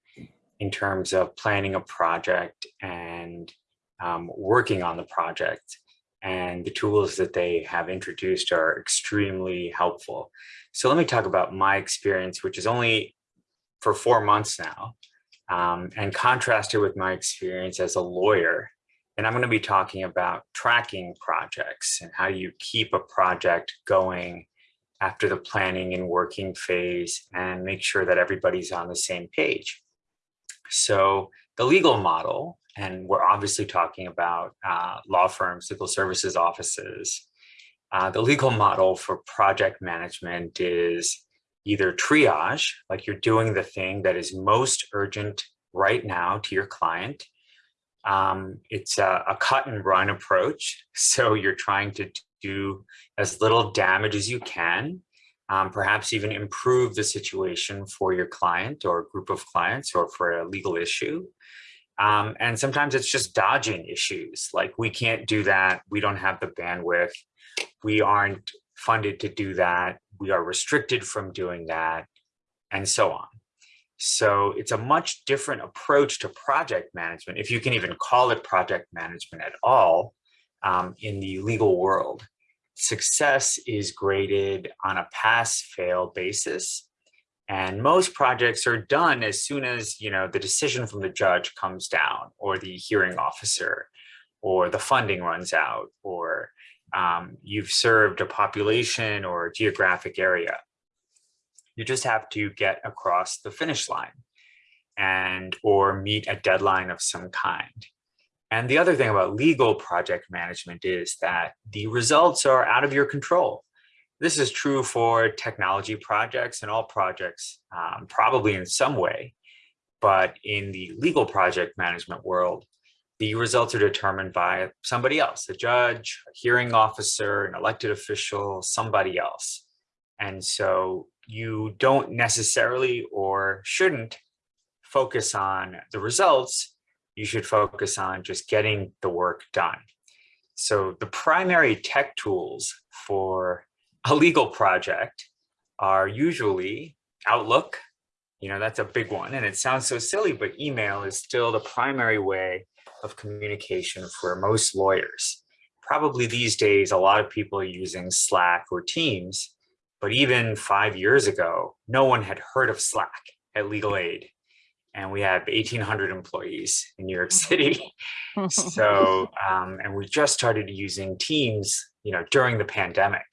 in terms of planning a project and um, working on the project. And the tools that they have introduced are extremely helpful. So let me talk about my experience, which is only for four months now um, and contrast it with my experience as a lawyer. And I'm going to be talking about tracking projects and how you keep a project going after the planning and working phase and make sure that everybody's on the same page. So the legal model, and we're obviously talking about uh, law firms, legal services offices. Uh, the legal model for project management is either triage, like you're doing the thing that is most urgent right now to your client. Um, it's a, a cut and run approach. So you're trying to do as little damage as you can, um, perhaps even improve the situation for your client or group of clients or for a legal issue. Um, and sometimes it's just dodging issues like we can't do that. We don't have the bandwidth. We aren't funded to do that. We are restricted from doing that and so on. So it's a much different approach to project management, if you can even call it project management at all um, in the legal world. Success is graded on a pass-fail basis. And most projects are done as soon as you know the decision from the judge comes down or the hearing officer or the funding runs out or um, you've served a population or a geographic area. You just have to get across the finish line and or meet a deadline of some kind. And the other thing about legal project management is that the results are out of your control. This is true for technology projects and all projects, um, probably in some way. But in the legal project management world, the results are determined by somebody else, a judge, a hearing officer, an elected official, somebody else. And so you don't necessarily or shouldn't focus on the results. You should focus on just getting the work done. So the primary tech tools for a legal project are usually Outlook. You know, that's a big one. And it sounds so silly, but email is still the primary way of communication for most lawyers. Probably these days, a lot of people are using Slack or Teams, but even five years ago, no one had heard of Slack at Legal Aid. And we have 1,800 employees in New York City. so, um, and we just started using Teams, you know, during the pandemic.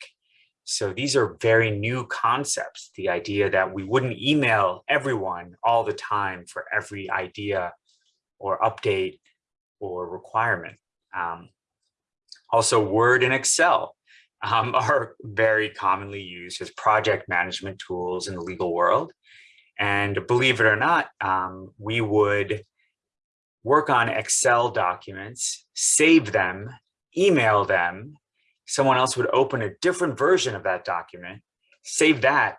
So these are very new concepts. The idea that we wouldn't email everyone all the time for every idea or update or requirement. Um, also Word and Excel um, are very commonly used as project management tools in the legal world. And believe it or not, um, we would work on Excel documents, save them, email them. Someone else would open a different version of that document, save that,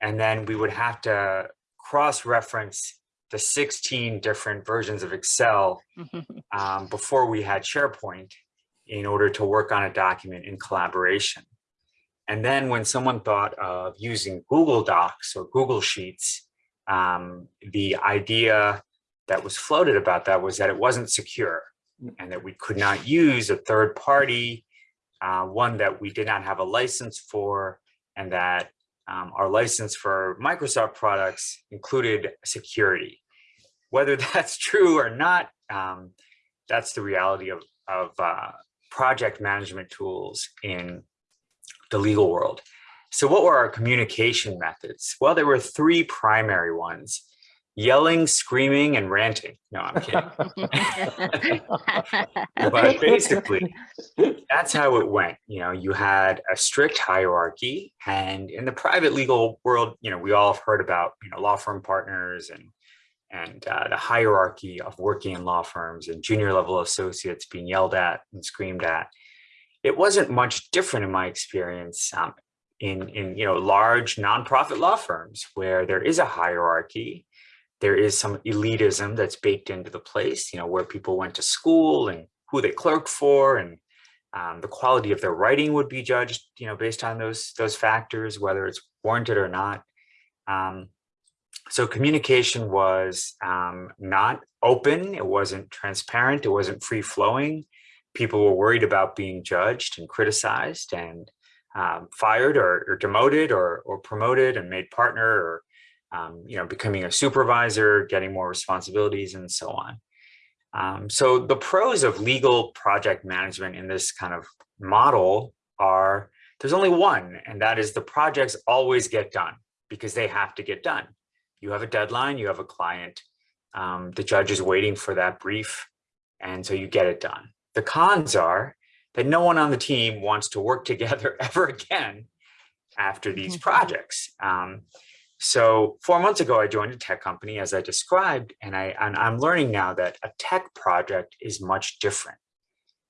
and then we would have to cross-reference the 16 different versions of Excel um, before we had SharePoint in order to work on a document in collaboration. And then when someone thought of using Google Docs or Google Sheets, um, the idea that was floated about that was that it wasn't secure and that we could not use a third party, uh, one that we did not have a license for, and that um, our license for Microsoft products included security. Whether that's true or not, um, that's the reality of, of uh, project management tools in the legal world. So what were our communication methods? Well, there were three primary ones, yelling, screaming, and ranting. No, I'm kidding. but basically, that's how it went. You know, you had a strict hierarchy and in the private legal world, you know, we all have heard about, you know, law firm partners and and uh, the hierarchy of working in law firms and junior level associates being yelled at and screamed at. It wasn't much different in my experience um, in, in you know large nonprofit law firms where there is a hierarchy. There is some elitism that's baked into the place, you know, where people went to school and who they clerked for and um, the quality of their writing would be judged, you know, based on those those factors, whether it's warranted or not. Um, so communication was um, not open, it wasn't transparent, it wasn't free flowing. People were worried about being judged and criticized and um, fired or, or, demoted or, or promoted and made partner or um, you know becoming a supervisor, getting more responsibilities and so on. Um, so the pros of legal project management in this kind of model are there's only one and that is the projects always get done because they have to get done you have a deadline, you have a client, um, the judge is waiting for that brief, and so you get it done. The cons are that no one on the team wants to work together ever again after these mm-hmm. projects. Um, so four months ago, I joined a tech company as I described, and, I, and I'm learning now that a tech project is much different.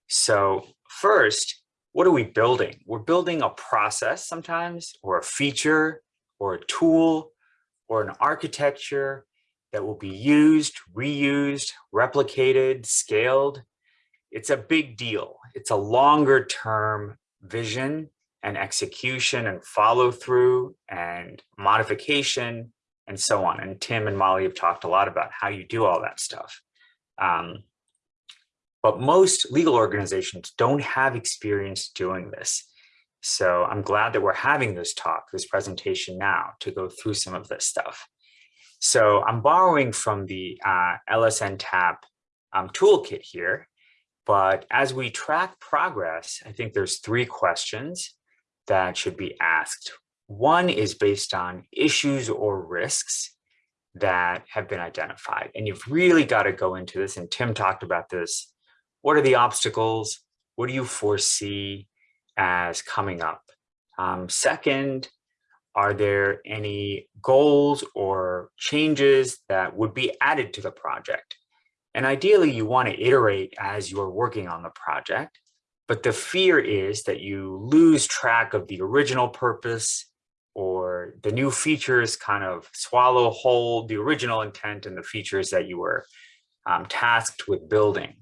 So first, what are we building? We're building a process sometimes, or a feature, or a tool, or an architecture that will be used, reused, replicated, scaled. It's a big deal. It's a longer term vision and execution and follow through and modification and so on. And Tim and Molly have talked a lot about how you do all that stuff. Um, but most legal organizations don't have experience doing this. So I'm glad that we're having this talk, this presentation now to go through some of this stuff. So I'm borrowing from the uh, LSNTAP um, toolkit here, but as we track progress, I think there's three questions that should be asked. One is based on issues or risks that have been identified. And you've really got to go into this, and Tim talked about this. What are the obstacles? What do you foresee? as coming up? Um, second, are there any goals or changes that would be added to the project? And ideally, you want to iterate as you're working on the project. But the fear is that you lose track of the original purpose or the new features kind of swallow whole the original intent and the features that you were um, tasked with building.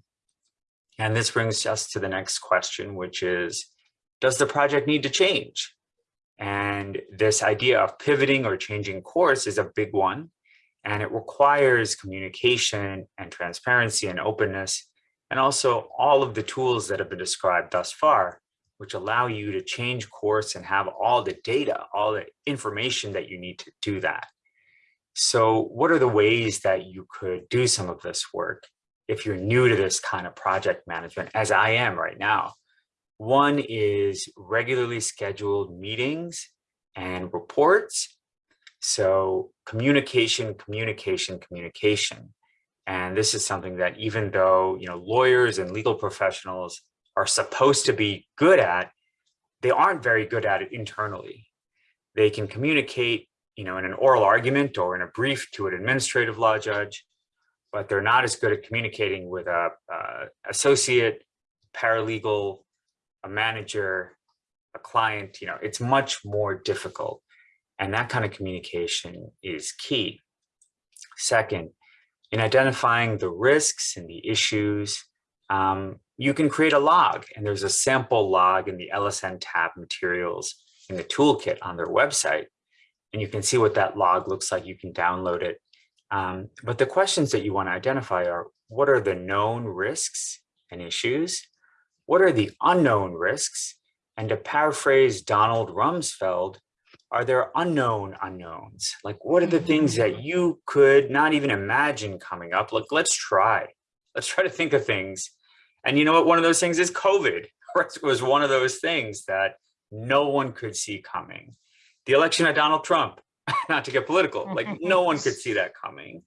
And this brings us to the next question, which is, does the project need to change? And this idea of pivoting or changing course is a big one. And it requires communication and transparency and openness, and also all of the tools that have been described thus far, which allow you to change course and have all the data, all the information that you need to do that. So what are the ways that you could do some of this work if you're new to this kind of project management, as I am right now? One is regularly scheduled meetings and reports. So communication, communication, communication. And this is something that even though you know lawyers and legal professionals are supposed to be good at, they aren't very good at it internally. They can communicate you know, in an oral argument or in a brief to an administrative law judge, but they're not as good at communicating with a, associate, paralegal, a manager, a client, you know, it's much more difficult. And that kind of communication is key. Second, in identifying the risks and the issues, um, you can create a log and there's a sample log in the LSNTAP materials in the toolkit on their website and you can see what that log looks like. You can download it. Um, but the questions that you want to identify are, what are the known risks and issues? What are the unknown risks? And to paraphrase Donald Rumsfeld, are there unknown unknowns? Like, what are the mm-hmm. things that you could not even imagine coming up? Like, let's try. Let's try to think of things. And you know what? One of those things is COVID. It was one of those things that no one could see coming the election of Donald Trump, not to get political, like no one could see that coming.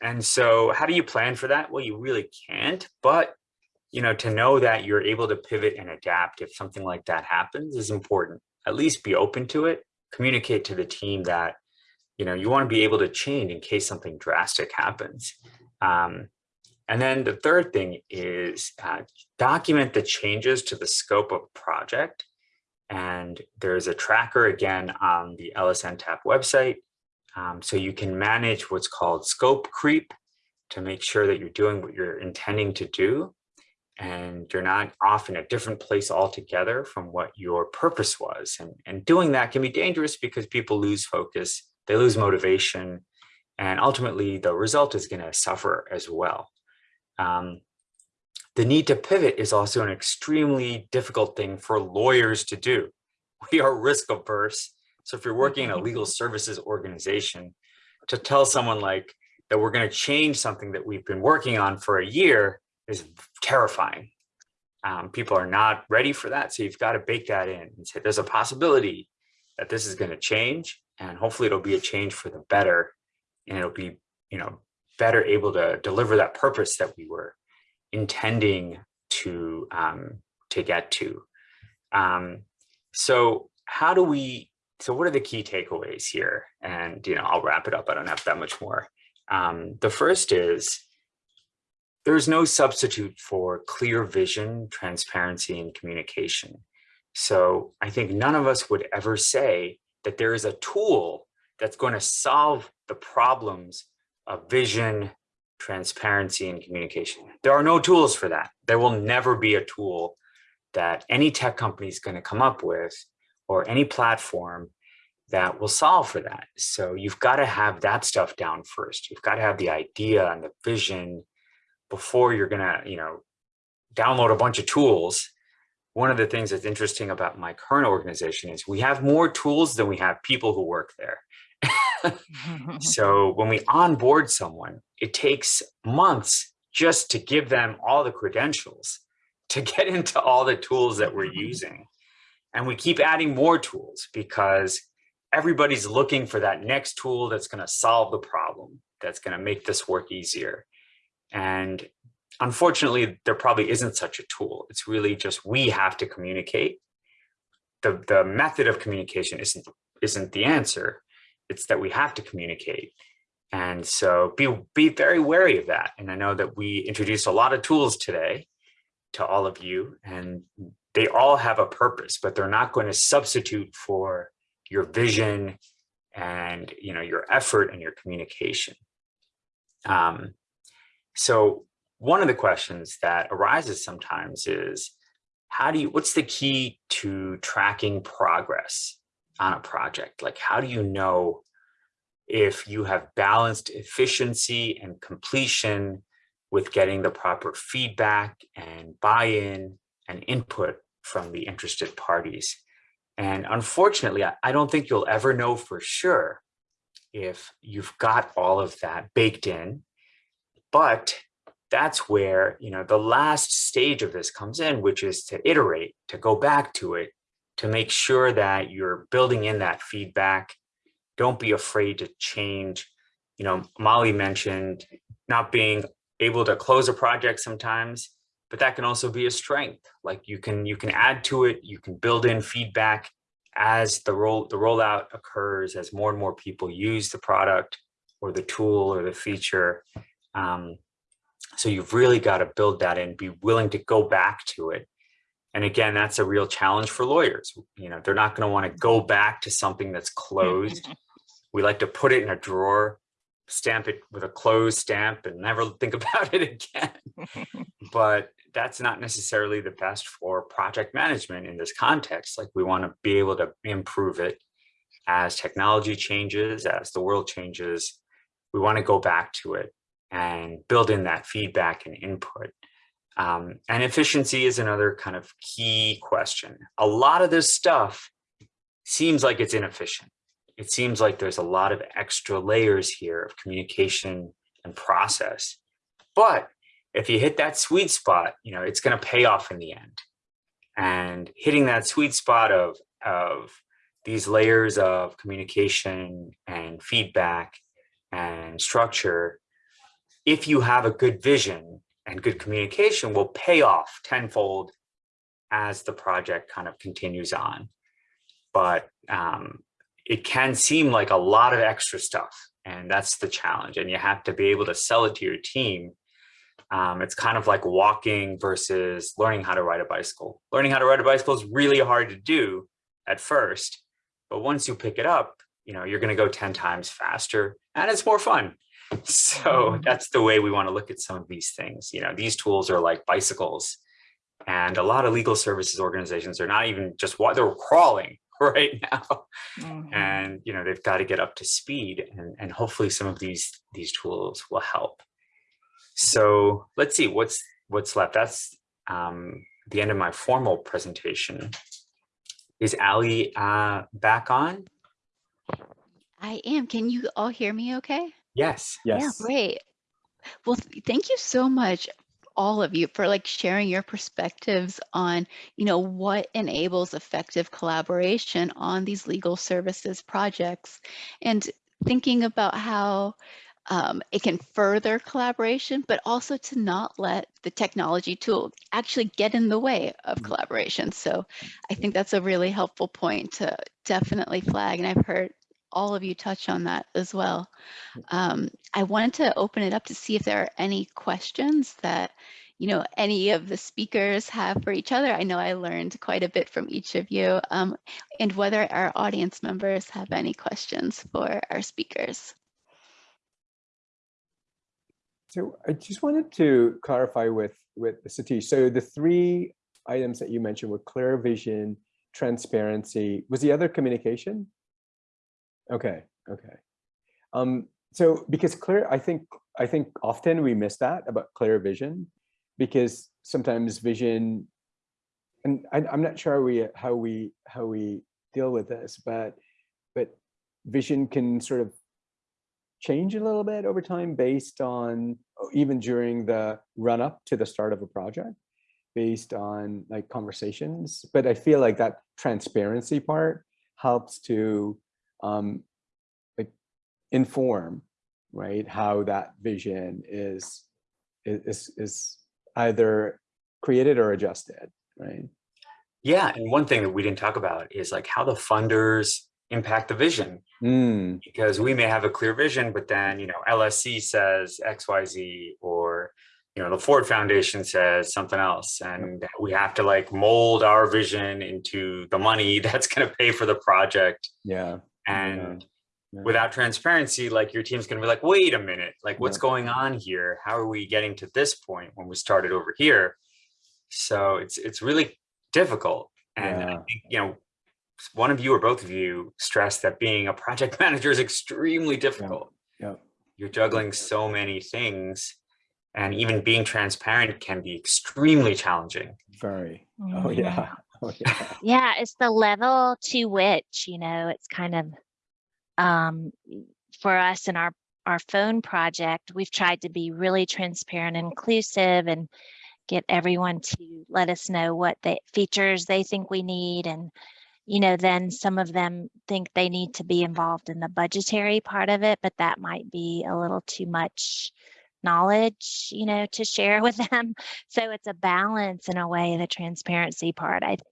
And so how do you plan for that? Well, you really can't, but you know, to know that you're able to pivot and adapt if something like that happens is important. At least be open to it, communicate to the team that, you know, you want to be able to change in case something drastic happens. Um, and then the third thing is uh, document the changes to the scope of project and there's a tracker again on the LSNTAP website. Um, so you can manage what's called scope creep to make sure that you're doing what you're intending to do. And you're not off in a different place altogether from what your purpose was. And, and doing that can be dangerous because people lose focus, they lose motivation, and ultimately the result is going to suffer as well. Um, the need to pivot is also an extremely difficult thing for lawyers to do. We are risk averse. So if you're working in a legal services organization, to tell someone like that we're going to change something that we've been working on for a year is terrifying. Um, people are not ready for that. So you've got to bake that in and say there's a possibility that this is going to change and hopefully it'll be a change for the better and it'll be, you know, better able to deliver that purpose that we were intending to um, to get to. Um, so how do we, so what are the key takeaways here? And, you know, I'll wrap it up. I don't have that much more. Um, the first is there's no substitute for clear vision, transparency, and communication. So I think none of us would ever say that there is a tool that's going to solve the problems of vision, transparency and communication. There are no tools for that. There will never be a tool that any tech company is going to come up with or any platform that will solve for that. So you've got to have that stuff down first. You've got to have the idea and the vision before you're going to, you know, download a bunch of tools. One of the things that's interesting about my current organization is we have more tools than we have people who work there. so when we onboard someone, it takes months just to give them all the credentials to get into all the tools that we're using. And we keep adding more tools because everybody's looking for that next tool that's going to solve the problem, that's going to make this work easier. And unfortunately, there probably isn't such a tool. It's really just we have to communicate. The, the method of communication isn't, isn't the answer it's that we have to communicate. And so be, be very wary of that. And I know that we introduced a lot of tools today to all of you and they all have a purpose, but they're not going to substitute for your vision and you know your effort and your communication. Um, so one of the questions that arises sometimes is, how do you, what's the key to tracking progress on a project? Like, how do you know if you have balanced efficiency and completion with getting the proper feedback and buy-in and input from the interested parties? And unfortunately, I, don't think you'll ever know for sure if you've got all of that baked in, but that's where, you know, the last stage of this comes in, which is to iterate, to go back to it, to make sure that you're building in that feedback. Don't be afraid to change. You know, Molly mentioned not being able to close a project sometimes, but that can also be a strength. Like you can you can add to it, you can build in feedback as the roll the rollout occurs, as more and more people use the product or the tool or the feature. Um, so you've really got to build that in, be willing to go back to it. And again, that's a real challenge for lawyers. You know, they're not going to want to go back to something that's closed. we like to put it in a drawer, stamp it with a closed stamp and never think about it again. but that's not necessarily the best for project management in this context. Like we want to be able to improve it as technology changes, as the world changes, we want to go back to it and build in that feedback and input. Um, and efficiency is another kind of key question. A lot of this stuff seems like it's inefficient. It seems like there's a lot of extra layers here of communication and process. But if you hit that sweet spot, you know, it's going to pay off in the end. And hitting that sweet spot of, of these layers of communication and feedback and structure if you have a good vision and good communication will pay off tenfold as the project kind of continues on. But um, it can seem like a lot of extra stuff and that's the challenge. And you have to be able to sell it to your team. Um, it's kind of like walking versus learning how to ride a bicycle. Learning how to ride a bicycle is really hard to do at first, but once you pick it up, you know, you're going to go 10 times faster and it's more fun. So that's the way we want to look at some of these things. You know, these tools are like bicycles and a lot of legal services organizations are not even just what they're crawling right now. Mhm. And, you know, they've got to get up to speed and, and hopefully some of these, these tools will help. So let's see what's, what's left. That's um, the end of my formal presentation. Is Ali uh, back on? I am. Can you all hear me okay? Yes. Yes. Great. Well, th- thank you so much, all of you, for like sharing your perspectives on, you know, what enables effective collaboration on these legal services projects and thinking about how um, it can further collaboration, but also to not let the technology tool actually get in the way of Mm. collaboration. So I think that's a really helpful point to definitely flag. And I've heard all of you touch on that as well. Um, I wanted to open it up to see if there are any questions that, you know, any of the speakers have for each other. I know I learned quite a bit from each of you um, and whether our audience members have any questions for our speakers. So I just wanted to clarify with, with Satish. So the three items that you mentioned were clear vision, transparency. Was the other communication? Okay, okay. Um, so because clear, I think, I think often we miss that about clear vision because sometimes vision, and I, I'm not sure we, how we, how we deal with this, but, but vision can sort of change a little bit over time based on oh, even during the run up to the start of a project based on like conversations but i feel like that transparency part helps to um like inform right how that vision is is is either created or adjusted right Yeah, and one thing that we didn't talk about is like how the funders impact the vision Mm, because we may have a clear vision, but then, you know, LSC says XYZ or, you know, the Ford Foundation says something else. And we have to like mold our vision into the money that's going to pay for the project. yeah. And yeah. without transparency, like your team's going to be like, wait a minute, like what's Yeah. going on here? How are we getting to this point when we started over here? So it's, it's really difficult. And I think, you know, one of you or both of you stressed that being a project manager is extremely difficult. yeah. You're juggling so many things and even being transparent can be extremely challenging. Very. Oh, Mhm. yeah. Oh, yeah. Yeah, it's the level to which, you know, it's kind of um for us in our our phone project, we've tried to be really transparent and inclusive and get everyone to let us know what the features they think we need and you know, then some of them think they need to be involved in the budgetary part of it, but that might be a little too much knowledge, you know, to share with them. So it's a balance in a way, the transparency part, I think.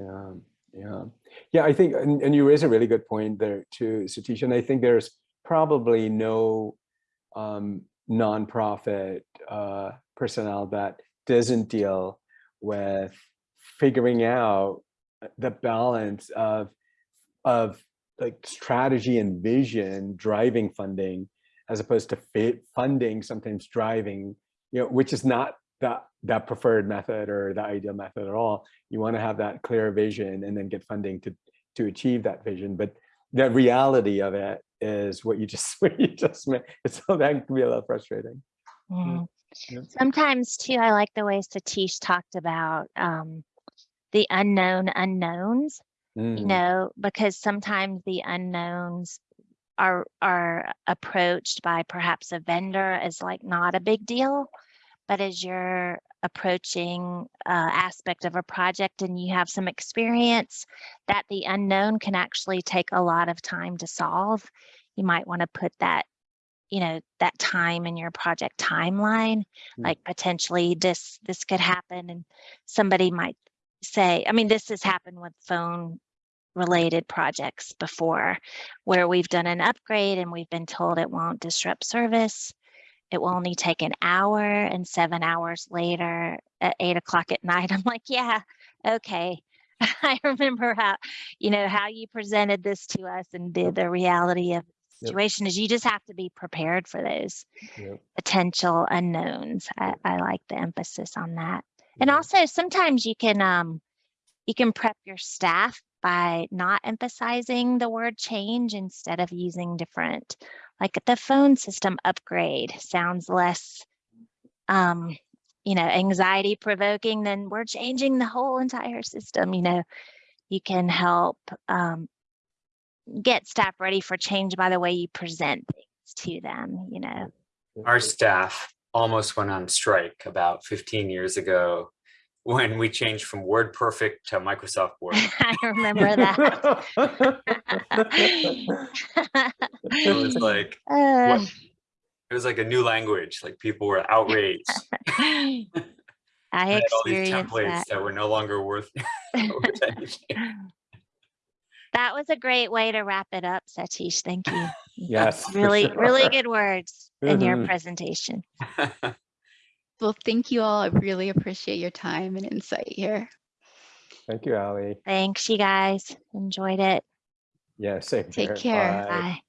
Yeah, yeah, yeah. I think, and, and you raise a really good point there too, Satish. And I think there's probably no um, nonprofit uh, personnel that doesn't deal with figuring out the balance of of like strategy and vision driving funding as opposed to fit funding sometimes driving you know which is not that that preferred method or the ideal method at all. You want to have that clear vision and then get funding to to achieve that vision. But the reality of it is what you just what you just meant so that can be a little frustrating. Yeah. Sometimes too, I like the way Satish talked about um, the unknown unknowns, you Mm, know, because sometimes the unknowns are are approached by perhaps a vendor is like not a big deal. But as you're approaching uh, aspect of a project and you have some experience, that the unknown can actually take a lot of time to solve. You might want to put that you know that time in your project timeline Mm. like potentially this this could happen and somebody might say i mean this has happened with phone related projects before where we've done an upgrade and we've been told it won't disrupt service. It will only take an hour and seven hours later at eight o'clock at night. I'm like yeah okay. I remember how you know how you presented this to us and the, the reality of the Yep. situation is you just have to be prepared for those Yep. potential unknowns. I, I like the emphasis on that. And also sometimes you can um you can prep your staff by not emphasizing the word change instead of using different like the phone system upgrade sounds less um you know anxiety provoking than we're changing the whole entire system you know? You can help um get staff ready for change by the way you present things to them you know? Our staff almost went on strike about 15 years ago when we changed from Word Perfect to Microsoft Word. i remember that It was like, Uh, what? It was like a new language, like people were outraged. I We had all these templates that. that were no longer worth worth. That was a great way to wrap it up, Satish. Thank you. You Yes, for Really, really good words in your Mhm. presentation. Well, thank you all. I really appreciate your time and insight here. Thank you, Ali. Thanks, you guys. Enjoyed it. Yeah, same Take here. care. Bye. Bye.